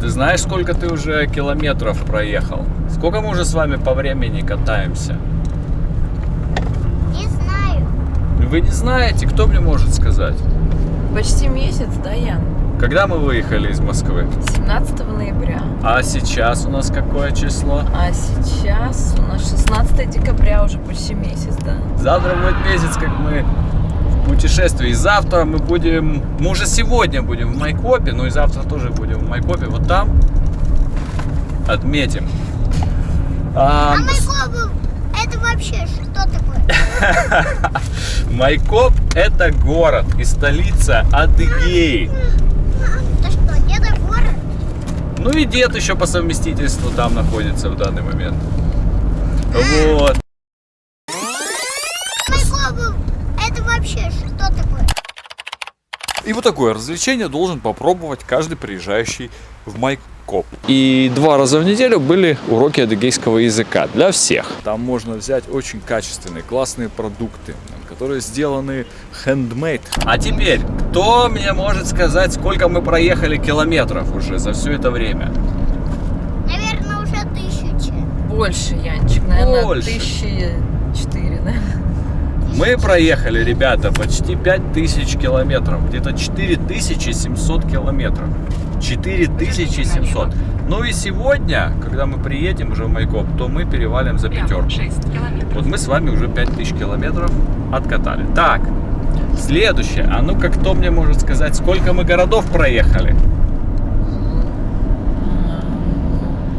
ты знаешь, сколько ты уже километров проехал? Сколько мы уже с вами по времени катаемся? Не знаю. Вы не знаете, кто мне может сказать? Почти месяц, да, Ян? Когда мы выехали из Москвы? 17 ноября. А сейчас у нас какое число? А сейчас у нас 16 декабря, уже почти месяц, да. Завтра будет месяц, как мы в путешествии. И завтра мы будем... Мы уже сегодня будем в Майкопе, но и завтра тоже будем в Майкопе. Вот там отметим. А, А Майкопов, это вообще что такое? Майкоп это город и столица Адыгеи. Это что, где-то город? Ну и дед еще по совместительству там находится в данный момент. Вот. Вообще что такое? И вот такое развлечение должен попробовать каждый приезжающий в Майкоп. И два раза в неделю были уроки адыгейского языка для всех. Там можно взять очень качественные, классные продукты, которые сделаны handmade. А теперь, кто мне может сказать, сколько мы проехали километров уже за все это время? Наверное, уже тысячи. Больше, Янчик, наверное, Больше. тысячи четыре, да? Мы проехали, ребята, почти 5000 километров, где-то 4700 километров. 4700. Ну и сегодня, когда мы приедем уже в Майкоп, то мы перевалим за пятерку. Вот мы с вами уже 5000 километров откатали. Так, следующее. А ну-ка, кто мне может сказать, сколько мы городов проехали?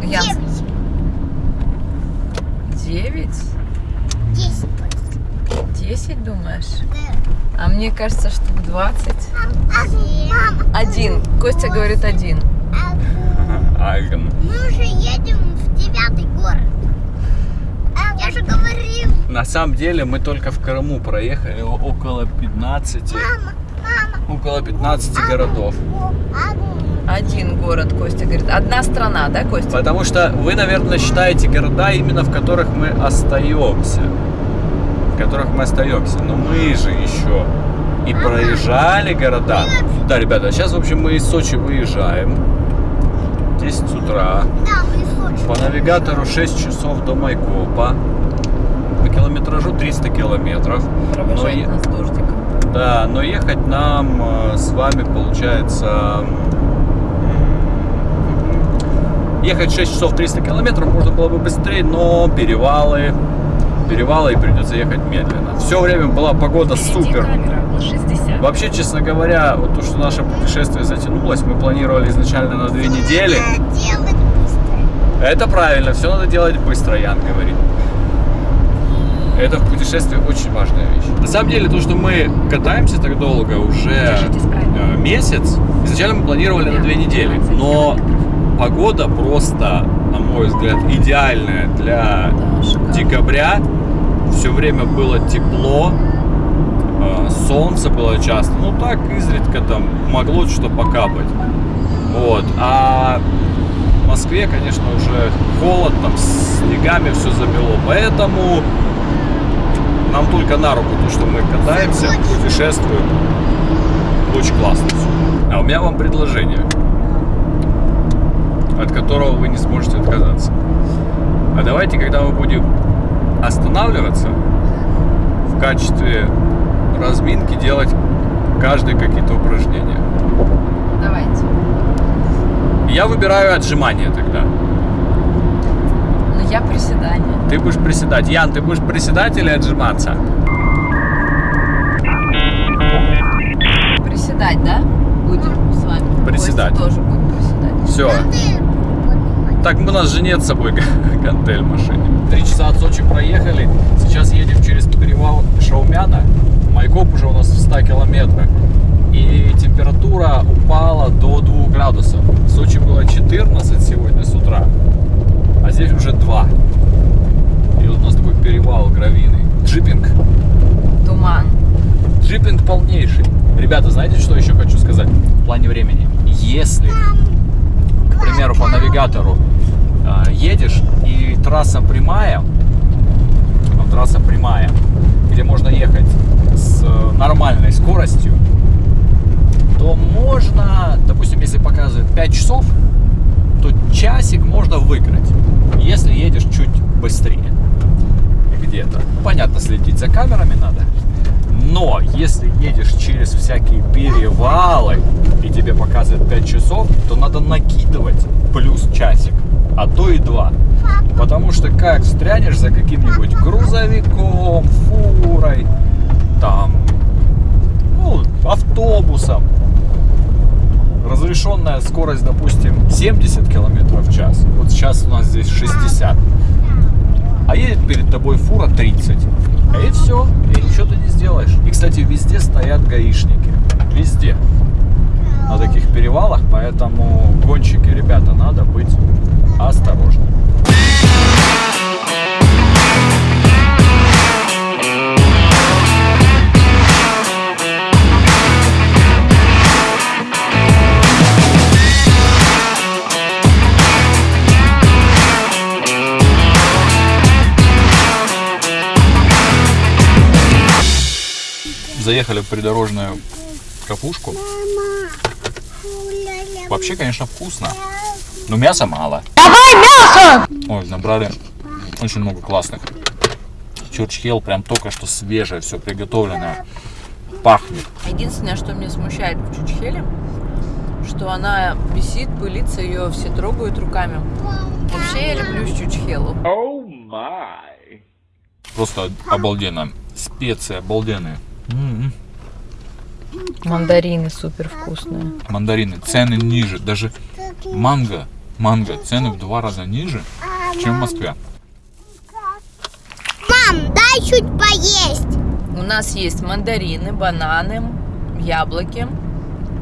Девять. девять? Десять. То есть. Десять, думаешь? Да. А мне кажется, что 20. А, мама, Один. Костя говорит один. Альган. мы уже едем в девятый город. Я же говорил, На самом деле мы только в Крыму проехали около 15, мама, мама. около 15 городов. Один город, Костя говорит. Одна страна, да, Костя? Потому что вы, наверное, считаете города именно в которых мы остаемся. В которых мы остаемся. Но мы же еще и проезжали города. Да, ребята, сейчас, в общем, мы из Сочи выезжаем. 10 утра. Да, мы из Сочи. По навигатору 6 часов до Майкопа. По километражу 300 километров. Провожает Но е- нас. Да, но ехать нам э, с вами получается... Ехать 6 часов 300 километров можно было бы быстрее, но перевалы, перевалы и придется ехать медленно. Все время была погода супер. Вообще, честно говоря, вот то, что наше путешествие затянулось, мы планировали изначально на две недели. Это правильно, все надо делать быстро, Ян говорит. Это в путешествии очень важная вещь. На самом деле, то, что мы катаемся так долго, уже э, месяц, изначально мы планировали на две недели, но погода просто, на мой взгляд, идеальная для декабря. Все время было тепло, э, солнце было часто, ну так изредка там могло что-то покапать. Вот. А в Москве, конечно, уже холод, там снегами все замело, поэтому нам только на руку то, что мы катаемся, путешествуем. Очень классно всё. А у меня вам предложение, от которого вы не сможете отказаться. А давайте, когда мы будем останавливаться, в качестве разминки делать каждый какие-то упражнения. Давайте. Я выбираю отжимания тогда. Ну, я приседание. Ты будешь приседать. Ян, ты будешь приседать или отжиматься? Приседать, да? Будем с вами. Приседать. Костя тоже будет приседать. Все. Так, у нас же нет с собой гантель в машине. Три часа от Сочи проехали. Сейчас едем через перевал Шаумяна. Майкоп уже у нас в 100 километрах. И температура упала до 2 градусов. В Сочи было 14 сегодня с утра. А здесь уже 2. И вот у нас такой перевал гравийный. Джипинг. Туман. Джипинг полнейший. Ребята, знаете, что еще хочу сказать в плане времени? Если, к примеру, по навигатору э, едешь трасса прямая, ну, трасса прямая, где можно ехать с э, нормальной скоростью, то можно, допустим, если показывает 5 часов, часик можно выиграть, если едешь чуть быстрее. Где-то. Понятно, следить за камерами надо. Но если едешь через всякие перевалы и тебе показывают 5 часов, то надо накидывать плюс часик, а то и два. Потому что как встрянешь за каким-нибудь грузовиком, фурой, там, ну, автобусом, разрешенная скорость, допустим, 70 километров в час. Вот сейчас у нас здесь 60. А едет перед тобой фура 30. И все, и ничего ты не сделаешь. И, кстати, везде стоят гаишники. Везде. На таких перевалах, поэтому гонщики, ребята, надо быть осторожны. Заехали в придорожную кафушку. Вообще, конечно, вкусно. Но мяса мало. Давай мясо! Ой, набрали очень много классных. Чурчхел прям только что свежее, все приготовленное. Пахнет. Единственное, что меня смущает в Чучхеле, что она висит, пылится, ее все трогают руками. Вообще я люблю Чучхелу. Просто обалденно. Специи обалденные. М-м. Мандарины супер вкусные. Мандарины. Цены ниже. Даже манго. Манго. Цены в два раза ниже, чем в Москве. Мам, дай чуть поесть. У нас есть мандарины, бананы, яблоки,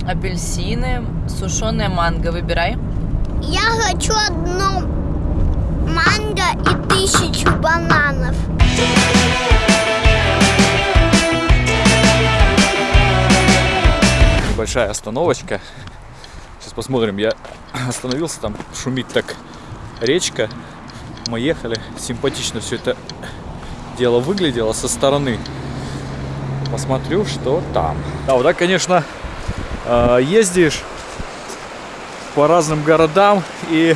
апельсины, сушеная манго. Выбирай. Я хочу одно манго и тысячу бананов. Небольшая остановочка. Сейчас посмотрим. Я остановился, там шумит так речка. Мы ехали. Симпатично все это дело выглядело со стороны. Посмотрю, что там. Да, вот так, конечно, э, ездишь по разным городам и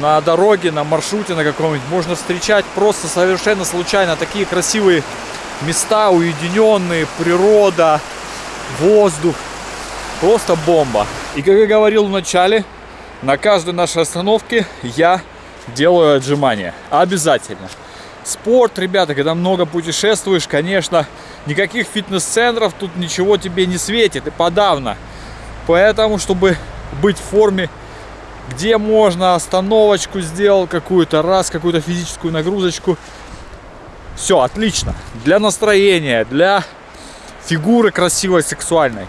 на дороге, на маршруте на каком-нибудь можно встречать просто совершенно случайно такие красивые места, уединенные, природа, воздух. Просто бомба. И как я говорил в начале, на каждой нашей остановке я делаю отжимания. Обязательно. Спорт, ребята, когда много путешествуешь, конечно, никаких фитнес-центров тут ничего тебе не светит и подавно. Поэтому, чтобы быть в форме, где можно остановочку сделал какую-то, раз какую-то физическую нагрузочку. Все, отлично. Для настроения, для фигуры красивой, сексуальной.